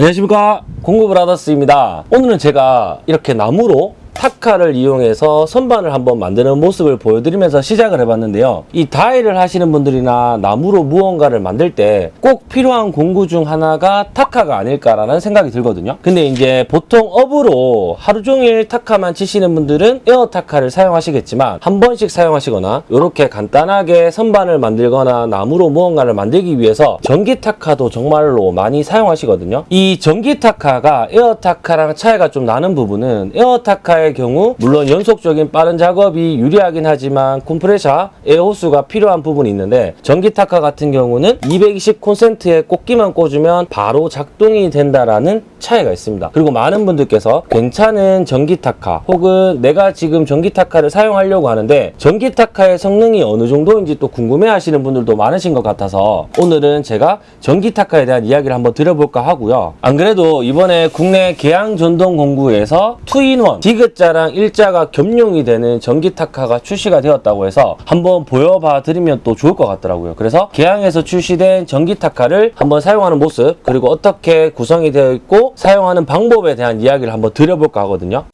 안녕하십니까? 공구브라더스입니다. 오늘은 제가 이렇게 나무로 타카를 이용해서 선반을 한번 만드는 모습을 보여드리면서 시작을 해봤는데요. 이 DIY를 하시는 분들이나 나무로 무언가를 만들 때 꼭 필요한 공구 중 하나가 타카가 아닐까라는 생각이 들거든요. 근데 이제 보통 업으로 하루 종일 타카만 치시는 분들은 에어 타카를 사용하시겠지만 한 번씩 사용하시거나 이렇게 간단하게 선반을 만들거나 나무로 무언가를 만들기 위해서 전기 타카도 정말로 많이 사용하시거든요. 이 전기 타카가 에어 타카랑 차이가 좀 나는 부분은 에어 타카의 경우 물론 연속적인 빠른 작업이 유리하긴 하지만 컴프레셔 에어 호스가 필요한 부분이 있는데 전기 타카 같은 경우는 220 콘센트에 꽂기만 꽂으면 바로 작동이 된다라는 차이가 있습니다. 그리고 많은 분들께서 괜찮은 전기 타카 혹은 내가 지금 전기 타카를 사용하려고 하는데 전기 타카의 성능이 어느 정도인지 또 궁금해 하시는 분들도 많으신 것 같아서 오늘은 제가 전기 타카에 대한 이야기를 한번 드려볼까 하고요. 안 그래도 이번에 국내 계양 전동 공구에서 2인원 디귿 자랑 일자가 겸용이 되는 전기 타카가 출시가 되었다고 해서 한번 보여봐 드리면 또 좋을 것 같더라고요. 그래서 계양에서 출시된 전기 타카를 한번 사용하는 모습 그리고 어떻게 구성이 되어 있고 사용하는 방법에 대한 이야기를 한번 드려볼까 하거든요.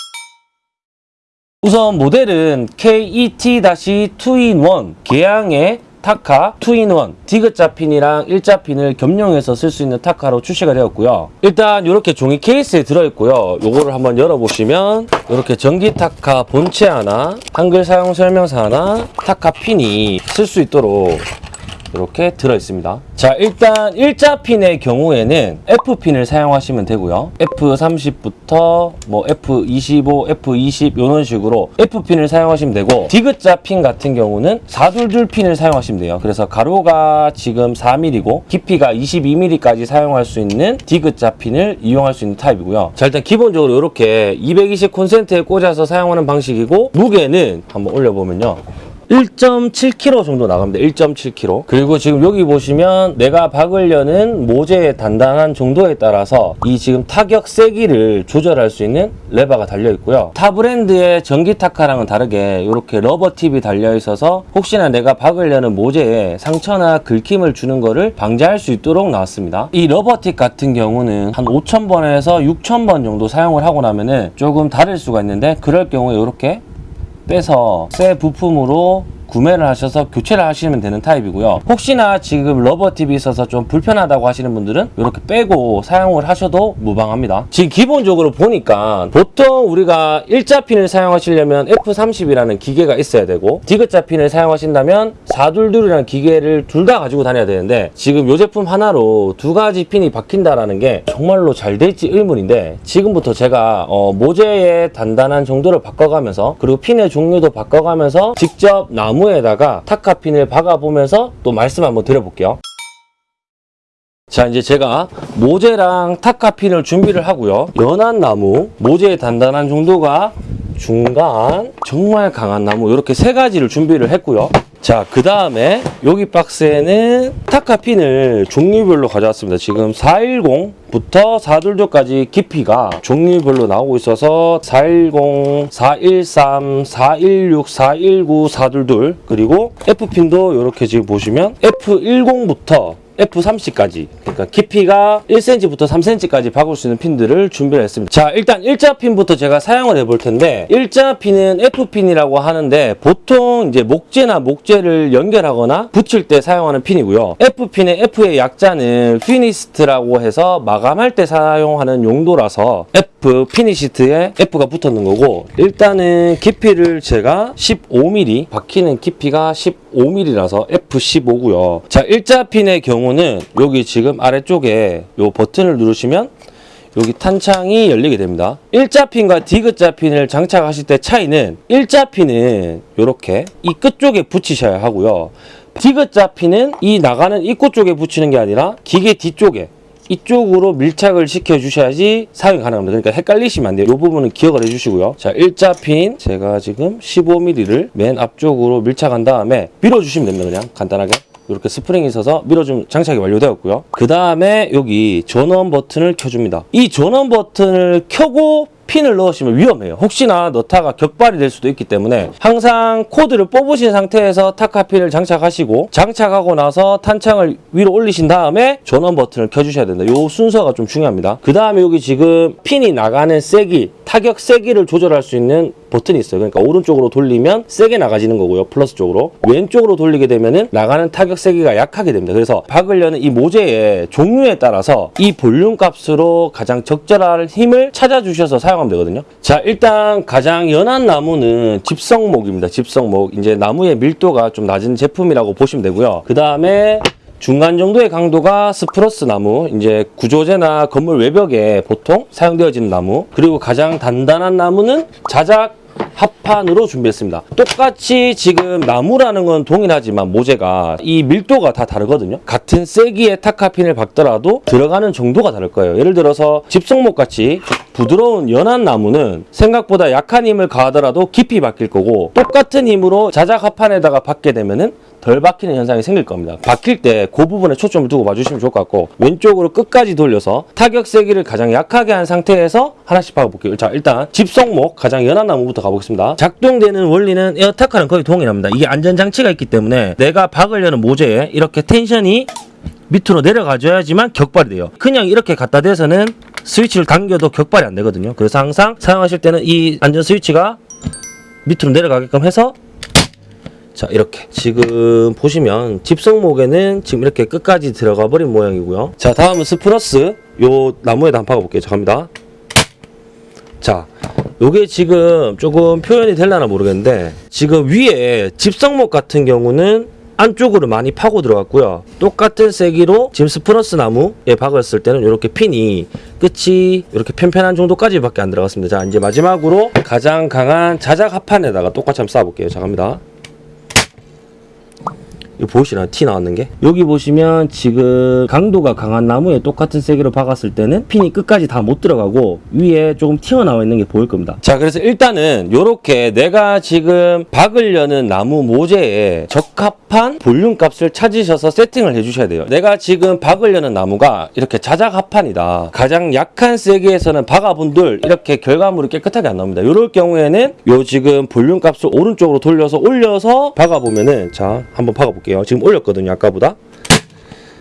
우선 모델은 KET-2in1 계양의 타카 2in1 디귿자 핀이랑 일자 핀을 겸용해서 쓸 수 있는 타카로 출시가 되었고요. 일단 이렇게 종이 케이스에 들어있고요. 요거를 한번 열어보시면 이렇게 전기 타카 본체 하나, 한글 사용 설명서 하나, 타카 핀이 쓸 수 있도록 이렇게 들어있습니다. 자 일단 일자 핀의 경우에는 F핀을 사용하시면 되고요. F30부터 뭐 F25, F20 이런 식으로 F핀을 사용하시면 되고 디귿자 핀 같은 경우는 422 핀을 사용하시면 돼요. 그래서 가로가 지금 4mm고 깊이가 22mm까지 사용할 수 있는 디귿자 핀을 이용할 수 있는 타입이고요. 자 일단 기본적으로 이렇게 220 콘센트에 꽂아서 사용하는 방식이고 무게는 한번 올려보면요. 1.7kg 정도 나갑니다. 1.7kg. 그리고 지금 여기 보시면 내가 박으려는 모재의 단단한 정도에 따라서 이 지금 타격 세기를 조절할 수 있는 레버가 달려 있고요. 타 브랜드의 전기 타카랑은 다르게 이렇게 rubber tip이 달려 있어서 혹시나 내가 박으려는 모재에 상처나 긁힘을 주는 거를 방지할 수 있도록 나왔습니다. 이 rubber tip 같은 경우는 한 5,000번에서 6,000번 정도 사용을 하고 나면은 조금 다를 수가 있는데 그럴 경우에 이렇게 빼서 새 부품으로 구매를 하셔서 교체를 하시면 되는 타입이고요. 혹시나 지금 rubber tip이 있어서 좀 불편하다고 하시는 분들은 이렇게 빼고 사용을 하셔도 무방합니다. 지금 기본적으로 보니까 보통 우리가 일자 핀을 사용하시려면 F30이라는 기계가 있어야 되고 디귿자 핀을 사용하신다면 422이라는 기계를 둘 다 가지고 다녀야 되는데 지금 이 제품 하나로 두 가지 핀이 박힌다라는 게 정말로 잘 될지 의문인데 지금부터 제가 어, 모재의 단단한 정도를 바꿔가면서 그리고 핀의 종류도 바꿔가면서 직접 나무 에다가 타카핀을 박아보면서 또 말씀 한번 드려볼게요. 자 이제 제가 모재랑 타카핀을 준비를 하고요. 연한 나무, 모재의 단단한 정도가 중간, 정말 강한 나무 이렇게 세 가지를 준비를 했고요. 자, 그 다음에 여기 박스에는 타카핀을 종류별로 가져왔습니다. 지금 410부터 422까지 깊이가 종류별로 나오고 있어서 410, 413, 416, 419, 422 그리고 F핀도 이렇게 지금 보시면 F10부터 F30까지 그러니까 깊이가 1cm부터 3cm까지 박을 수 있는 핀들을 준비를 했습니다. 자 일단 일자 핀부터 제가 사용을 해볼 텐데 일자 핀은 F핀이라고 하는데 보통 이제 목재나 목재를 연결하거나 붙일 때 사용하는 핀이고요. F핀의 F의 약자는 finished라고 해서 마감할 때 사용하는 용도라서 F finished에 F가 붙었는 거고 일단은 깊이를 제가 15mm 박히는 깊이가 15mm라서 F15고요 자 일자 핀의 경우는 여기 지금 아래쪽에 요 버튼을 누르시면 여기 탄창이 열리게 됩니다. 일자 핀과 디귿자 핀을 장착하실 때 차이는 일자 핀은 이렇게 이 끝쪽에 붙이셔야 하고요. 디귿자 핀은 이 나가는 입구 쪽에 붙이는 게 아니라 기계 뒤쪽에 이쪽으로 밀착을 시켜 주셔야지 사용이 가능합니다. 그러니까 헷갈리시면 안 돼요. 이 부분은 기억을 해 주시고요. 자, 일자 핀 제가 지금 15mm를 맨 앞쪽으로 밀착한 다음에 밀어 주시면 됩니다. 그냥 간단하게. 이렇게 스프링이 있어서 밀어주면 장착이 완료되었고요. 그 다음에 여기 전원 버튼을 켜줍니다. 이 전원 버튼을 켜고 핀을 넣으시면 위험해요. 혹시나 타카가 격발이 될 수도 있기 때문에 항상 코드를 뽑으신 상태에서 타카핀을 장착하시고 장착하고 나서 탄창을 위로 올리신 다음에 전원 버튼을 켜주셔야 된다. 요 순서가 좀 중요합니다. 그 다음에 여기 지금 핀이 나가는 세기, 타격 세기를 조절할 수 있는 버튼이 있어요. 그러니까 오른쪽으로 돌리면 세게 나가지는 거고요. 플러스 쪽으로. 왼쪽으로 돌리게 되면은 나가는 타격 세기가 약하게 됩니다. 그래서 박으려는 이 모재의 종류에 따라서 이 볼륨 값으로 가장 적절한 힘을 찾아주셔서 사용 하면 되거든요. 자, 일단 가장 연한 나무는 집성목입니다. 집성목. 이제 나무의 밀도가 좀 낮은 제품이라고 보시면 되고요. 그 다음에 중간 정도의 강도가 스프러스 나무, 이제 구조재나 건물 외벽에 보통 사용되어지는 나무, 그리고 가장 단단한 나무는 자작 합판으로 준비했습니다. 똑같이 지금 나무라는 건 동일하지만 모재가 이 밀도가 다 다르거든요. 같은 세기의 타카핀을 박더라도 들어가는 정도가 다를 거예요. 예를 들어서 집성목 같이 부드러운 연한 나무는 생각보다 약한 힘을 가하더라도 깊이 박힐 거고 똑같은 힘으로 자작 합판에다가 박게 되면 은 덜 박히는 현상이 생길 겁니다. 박힐 때 그 부분에 초점을 두고 봐주시면 좋을 것 같고 왼쪽으로 끝까지 돌려서 타격 세기를 가장 약하게 한 상태에서 하나씩 박아볼게요. 자 일단 집성목 가장 연한 나무부터 가보겠습니다. 작동되는 원리는 에어타카는 거의 동일합니다. 이게 안전장치가 있기 때문에 내가 박으려는 모재에 이렇게 텐션이 밑으로 내려가줘야지만 격발이 돼요. 그냥 이렇게 갖다 대서는 스위치를 당겨도 격발이 안 되거든요. 그래서 항상 사용하실 때는 이 안전 스위치가 밑으로 내려가게끔 해서 자 이렇게. 지금 보시면 집성목에는 지금 이렇게 끝까지 들어가 버린 모양이고요. 자 다음은 스프러스. 요 나무에다 한번 박아볼게요. 자 갑니다 자 요게 지금 조금 표현이 될려나 모르겠는데 지금 위에 집성목 같은 경우는 안쪽으로 많이 파고 들어갔고요. 똑같은 세기로 지금 spruce 나무에 박았을 때는 이렇게 핀이 끝이 이렇게 편편한 정도까지 밖에 안 들어갔습니다. 자 이제 마지막으로 가장 강한 자작 합판에다가 똑같이 한번 쏴볼게요. 자 갑니다 이거 보이시나요? 티 나왔는 게? 여기 보시면 지금 강도가 강한 나무에 똑같은 세기로 박았을 때는 핀이 끝까지 다 못 들어가고 위에 조금 튀어나와 있는 게 보일 겁니다. 자, 그래서 일단은 요렇게 내가 지금 박으려는 나무 모재에 적합 한 볼륨 값을 찾으셔서 세팅을 해주셔야 돼요. 내가 지금 박으려는 나무가 이렇게 자작 합판이다. 가장 약한 세기에서는 박아본들 이렇게 결과물이 깨끗하게 안 나옵니다. 요럴 경우에는 요 지금 볼륨 값을 오른쪽으로 돌려서 올려서 박아보면은 자, 한번 박아볼게요. 지금 올렸거든요. 아까보다.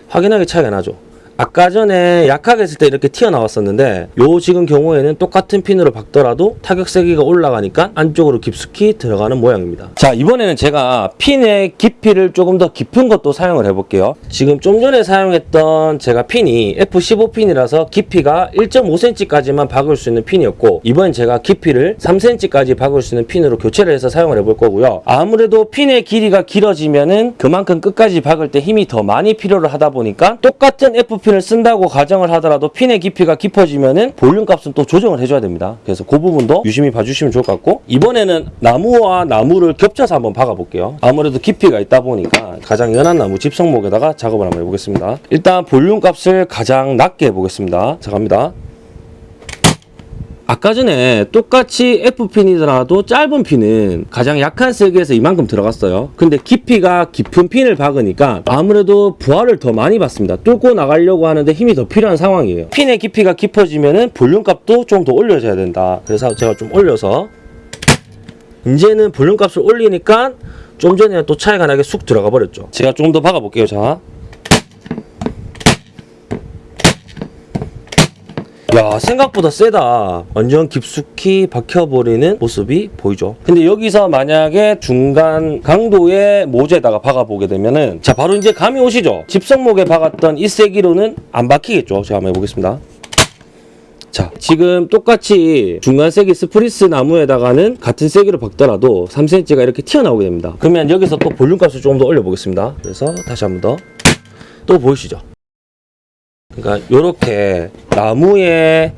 확연하게 차이가 나죠. 아까 전에 약하게 했을 때 이렇게 튀어나왔었는데 요 지금 경우에는 똑같은 핀으로 박더라도 타격 세기가 올라가니까 안쪽으로 깊숙이 들어가는 모양입니다. 자 이번에는 제가 핀의 깊이를 조금 더 깊은 것도 사용을 해볼게요. 지금 좀 전에 사용했던 제가 핀이 F15 핀이라서 깊이가 1.5cm까지만 박을 수 있는 핀이었고 이번 제가 깊이를 3cm까지 박을 수 있는 핀으로 교체를 해서 사용을 해볼 거고요. 아무래도 핀의 길이가 길어지면은 그만큼 끝까지 박을 때 힘이 더 많이 필요를 하다 보니까 똑같은 F 핀을 쓴다고 가정을 하더라도 핀의 깊이가 깊어지면 은 볼륨 값은 또 조정을 해줘야 됩니다. 그래서 그 부분도 유심히 봐주시면 좋을 것 같고 이번에는 나무와 나무를 겹쳐서 한번 박아볼게요. 아무래도 깊이가 있다 보니까 가장 연한 나무 집성목에다가 작업을 한번 해보겠습니다. 일단 볼륨 값을 가장 낮게 해보겠습니다. 자 갑니다. 아까 전에 똑같이 F핀이더라도 짧은 핀은 가장 약한 세기에서 이만큼 들어갔어요. 근데 깊이가 깊은 핀을 박으니까 아무래도 부하를 더 많이 받습니다. 뚫고 나가려고 하는데 힘이 더 필요한 상황이에요. 핀의 깊이가 깊어지면은 볼륨 값도 좀 더 올려줘야 된다. 그래서 제가 좀 올려서 이제는 볼륨 값을 올리니까 좀 전에는 또 차이가 나게 쑥 들어가 버렸죠. 제가 좀 더 박아볼게요. 자. 야 생각보다 세다. 완전 깊숙이 박혀버리는 모습이 보이죠? 근데 여기서 만약에 중간 강도의 모재에다가 박아보게 되면은 자 바로 이제 감이 오시죠? 집성목에 박았던 이 세기로는 안 박히겠죠? 제가 한번 해보겠습니다. 자 지금 똑같이 중간 세기 spruce 나무에다가는 같은 세기로 박더라도 3cm가 이렇게 튀어나오게 됩니다. 그러면 여기서 또 볼륨 값을 조금 더 올려보겠습니다. 그래서 다시 한번 더. 또 보이시죠 그러니까 이렇게 나무의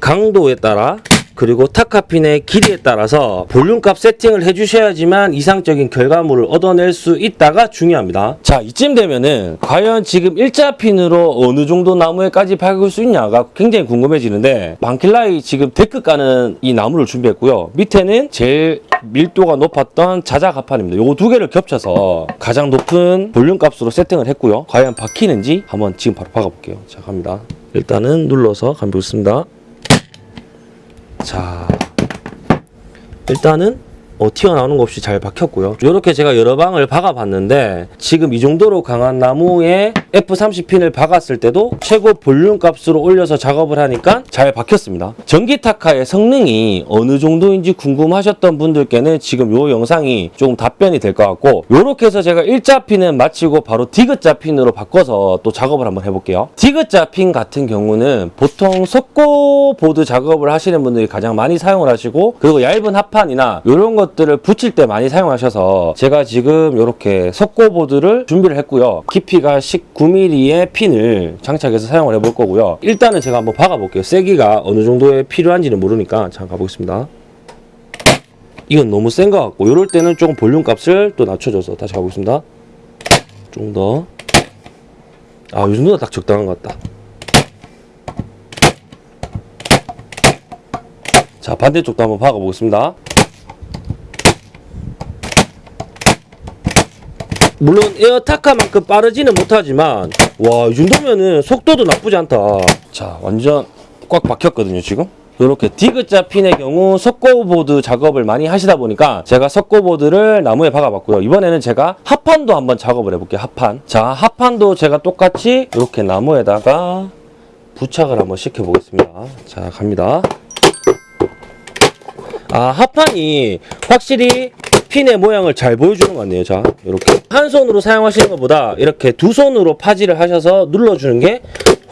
강도에 따라 그리고 타카핀의 길이에 따라서 볼륨값 세팅을 해주셔야지만 이상적인 결과물을 얻어낼 수 있다가 중요합니다. 자 이쯤 되면은 과연 지금 일자 핀으로 어느 정도 나무에까지 박을 수 있냐가 굉장히 궁금해지는데 방킬라이 지금 데크 까는 이 나무를 준비했고요. 밑에는 제일 밀도가 높았던 자작 합판입니다. 요거 두 개를 겹쳐서 가장 높은 볼륨 값으로 세팅을 했고요. 과연 박히는지 한번 지금 바로 박아볼게요. 자 갑니다. 일단은 눌러서 감고 있습니다. 자, 일단은 어, 튀어나오는 거 없이 잘 박혔고요. 이렇게 제가 여러 방을 박아봤는데 지금 이 정도로 강한 나무에 F30핀을 박았을 때도 최고 볼륨 값으로 올려서 작업을 하니까 잘 박혔습니다. 전기 타카의 성능이 어느 정도인지 궁금하셨던 분들께는 지금 이 영상이 조금 답변이 될 것 같고 이렇게 해서 제가 일자 핀은 마치고 바로 디귿자 핀으로 바꿔서 또 작업을 한번 해볼게요. 디귿자 핀 같은 경우는 보통 석고 보드 작업을 하시는 분들이 가장 많이 사용을 하시고 그리고 얇은 합판이나 이런 것 들을 붙일 때 많이 사용하셔서 제가 지금 이렇게 석고 보드를 준비를 했고요. 깊이가 19mm의 핀을 장착해서 사용을 해볼 거고요. 일단은 제가 한번 박아볼게요. 세기가 어느 정도에 필요한지는 모르니까 잠깐 가보겠습니다. 이건 너무 센 것 같고 이럴 때는 조금 볼륨 값을 또 낮춰줘서 다시 가보겠습니다. 좀 더. 아, 이 정도가 딱 적당한 것 같다. 자, 반대쪽도 한번 박아보겠습니다. 물론 에어타카만큼 빠르지는 못하지만 와, 이 정도면은 속도도 나쁘지 않다. 자, 완전 꽉 박혔거든요, 지금. 이렇게 디귿자 핀의 경우 석고보드 작업을 많이 하시다 보니까 제가 석고보드를 나무에 박아봤고요. 이번에는 제가 합판도 한번 작업을 해볼게요. 합판. 자, 합판도 제가 똑같이 이렇게 나무에다가 부착을 한번 시켜보겠습니다. 자, 갑니다. 아, 합판이 확실히 핀의 모양을 잘 보여주는 것 같네요. 자, 이렇게. 한 손으로 사용하시는 것보다 이렇게 두 손으로 파지를 하셔서 눌러주는 게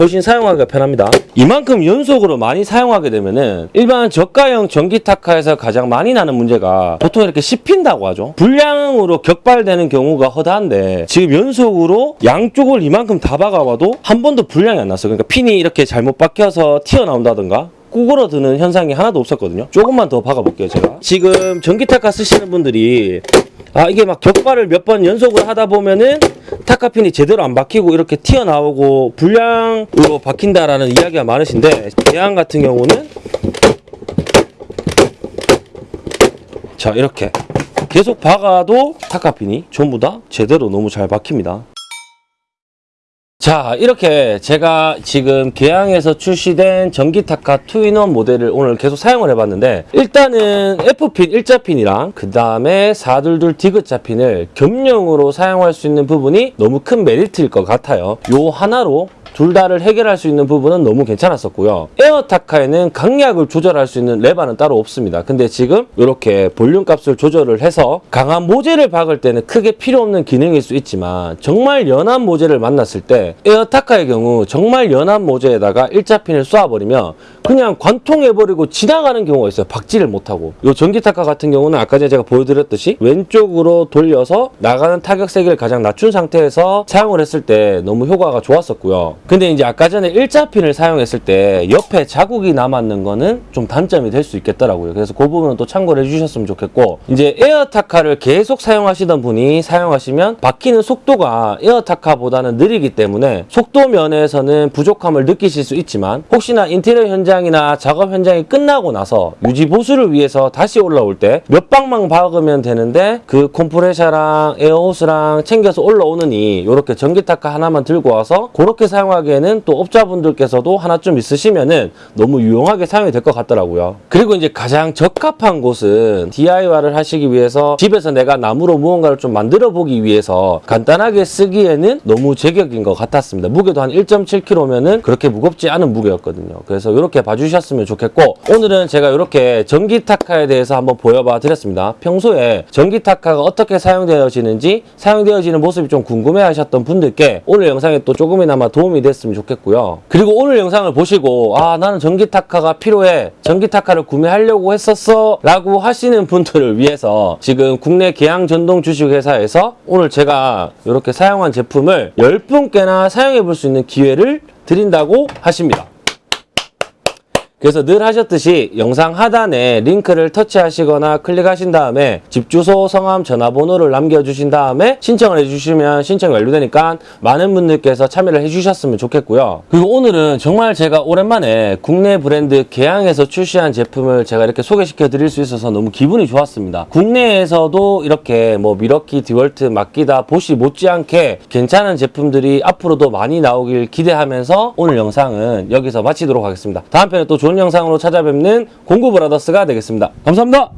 훨씬 사용하기가 편합니다. 이만큼 연속으로 많이 사용하게 되면은 일반 저가형 전기 타카에서 가장 많이 나는 문제가 보통 이렇게 씹힌다고 하죠. 불량으로 격발되는 경우가 허다한데 지금 연속으로 양쪽을 이만큼 다 박아봐도 한 번도 불량이 안 났어요. 그러니까 핀이 이렇게 잘못 박혀서 튀어나온다든가 구부러드는 현상이 하나도 없었거든요. 조금만 더 박아볼게요, 제가. 지금 전기 타카 쓰시는 분들이 아 이게 막 격발을 몇 번 연속으로 하다 보면은 타카핀이 제대로 안 박히고 이렇게 튀어나오고 불량으로 박힌다라는 이야기가 많으신데 대안 같은 경우는 자 이렇게 계속 박아도 타카핀이 전부 다 제대로 너무 잘 박힙니다. 자 이렇게 제가 지금 계양에서 출시된 전기타카 2 in one 모델을 오늘 계속 사용을 해봤는데 일단은 F핀 일자핀이랑 그 다음에 422 디귿자 핀을 겸용으로 사용할 수 있는 부분이 너무 큰 메리트일 것 같아요. 요 하나로 둘 다를 해결할 수 있는 부분은 너무 괜찮았었고요. 에어타카에는 강약을 조절할 수 있는 레바는 따로 없습니다. 근데 지금 이렇게 볼륨 값을 조절을 해서 강한 모재를 박을 때는 크게 필요 없는 기능일 수 있지만 정말 연한 모재를 만났을 때 에어타카의 경우 정말 연한 모재에다가 일자핀을 쏘아버리면 그냥 관통해버리고 지나가는 경우가 있어요. 박지를 못하고. 이 전기타카 같은 경우는 아까 제가 보여드렸듯이 왼쪽으로 돌려서 나가는 타격 세기를 가장 낮춘 상태에서 사용을 했을 때 너무 효과가 좋았었고요. 근데 이제 아까 전에 일자핀을 사용했을 때 옆에 자국이 남았는 거는 좀 단점이 될 수 있겠더라고요. 그래서 그 부분은 또 참고를 해주셨으면 좋겠고 이제 에어타카를 계속 사용하시던 분이 사용하시면 박히는 속도가 에어타카보다는 느리기 때문에 속도 면에서는 부족함을 느끼실 수 있지만 혹시나 인테리어 현장 이나 작업 현장이 끝나고 나서 유지 보수를 위해서 다시 올라올 때 몇 방만 박으면 되는데 그 컴프레셔랑 에어호스랑 챙겨서 올라오느니 이렇게 전기타카 하나만 들고 와서 그렇게 사용하기에는 또 업자분들께서도 하나쯤 있으시면은 너무 유용하게 사용이 될 것 같더라고요. 그리고 이제 가장 적합한 곳은 DIY를 하시기 위해서 집에서 내가 나무로 무언가를 좀 만들어 보기 위해서 간단하게 쓰기에는 너무 제격인 것 같았습니다. 무게도 한 1.7kg면은 그렇게 무겁지 않은 무게였거든요. 그래서 이렇게 봐주셨으면 좋겠고 오늘은 제가 이렇게 전기 타카에 대해서 한번 보여봐 드렸습니다. 평소에 전기 타카가 어떻게 사용되어지는지 사용되어지는 모습이 좀 궁금해 하셨던 분들께 오늘 영상에 또 조금이나마 도움이 됐으면 좋겠고요. 그리고 오늘 영상을 보시고 아 나는 전기 타카가 필요해 전기 타카를 구매하려고 했었어 라고 하시는 분들을 위해서 지금 국내 계양 전동 주식회사에서 오늘 제가 이렇게 사용한 제품을 10분께나 사용해 볼 수 있는 기회를 드린다고 하십니다. 그래서 늘 하셨듯이 영상 하단에 링크를 터치하시거나 클릭하신 다음에 집 주소, 성함, 전화번호를 남겨주신 다음에 신청을 해주시면 신청이 완료되니까 많은 분들께서 참여를 해주셨으면 좋겠고요. 그리고 오늘은 정말 제가 오랜만에 국내 브랜드 개항에서 출시한 제품을 제가 이렇게 소개시켜 드릴 수 있어서 너무 기분이 좋았습니다. 국내에서도 이렇게 뭐 미러키, 디월트, 마키다, 보시 못지않게 괜찮은 제품들이 앞으로도 많이 나오길 기대하면서 오늘 영상은 여기서 마치도록 하겠습니다. 다음 편에 또 좋은 영상으로 찾아뵙는 공구브라더스가 되겠습니다. 감사합니다.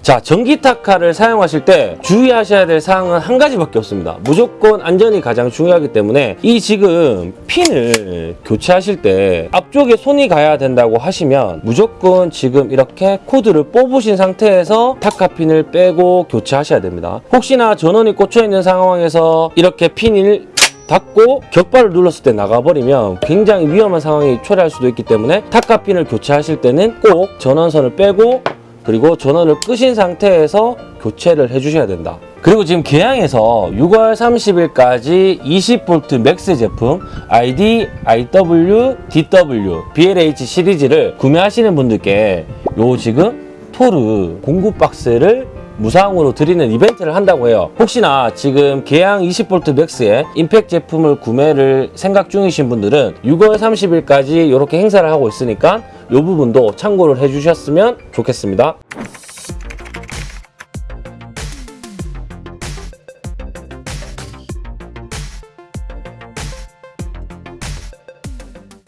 자, 전기 타카를 사용하실 때 주의하셔야 될 사항은 한 가지밖에 없습니다. 무조건 안전이 가장 중요하기 때문에 이 지금 핀을 교체하실 때 앞쪽에 손이 가야 된다고 하시면 무조건 지금 이렇게 코드를 뽑으신 상태에서 타카 핀을 빼고 교체하셔야 됩니다. 혹시나 전원이 꽂혀 있는 상황에서 이렇게 핀을 닫고 격발을 눌렀을 때 나가버리면 굉장히 위험한 상황이 초래할 수도 있기 때문에 타카핀을 교체하실 때는 꼭 전원선을 빼고 그리고 전원을 끄신 상태에서 교체를 해주셔야 된다. 그리고 지금 계양에서 6월 30일까지 20V 맥스 제품 ID, IW, DW, BLH 시리즈를 구매하시는 분들께 요 지금 토르 공구 박스를 무상으로 드리는 이벤트를 한다고 해요. 혹시나 지금 계양 20V 맥스의 임팩 제품을 구매를 생각 중이신 분들은 6월 30일까지 이렇게 행사를 하고 있으니까 이 부분도 참고를 해주셨으면 좋겠습니다.